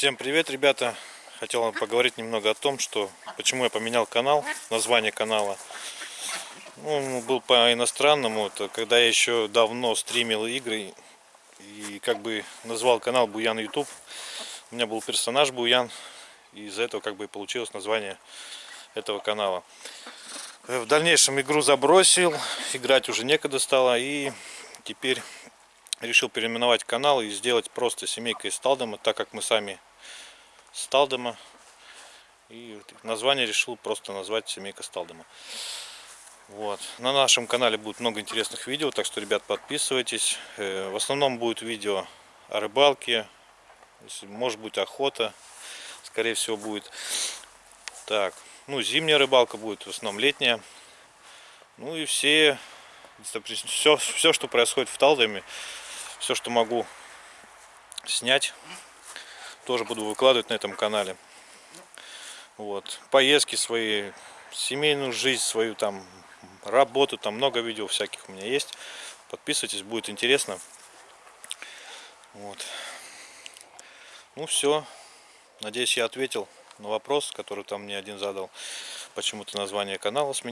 Всем привет, ребята! Хотел вам поговорить немного о том, что почему я поменял канал, название канала. Ну, был по иностранному, это когда я еще давно стримил игры и как бы назвал канал Буян YouTube. У меня был персонаж Буян, и из-за этого как бы и получилось название этого канала. В дальнейшем игру забросил, играть уже некогда стало, и теперь решил переименовать канал и сделать просто семейка из так как мы сами с Талдома. И название решил просто назвать семейка Сталдома. Вот. На нашем канале будет много интересных видео, так что, ребят, подписывайтесь. Э, в основном будет видео о рыбалке, может быть охота, скорее всего будет. Так, ну зимняя рыбалка будет, в основном летняя. Ну и все, все, все что происходит в Талдоме, все, что могу снять, тоже буду выкладывать на этом канале. Вот. Поездки свои, семейную жизнь свою, там, работу, там много видео всяких у меня есть. Подписывайтесь, будет интересно. Вот. Ну все. Надеюсь, я ответил на вопрос, который там мне один задал. Почему-то название канала сменил.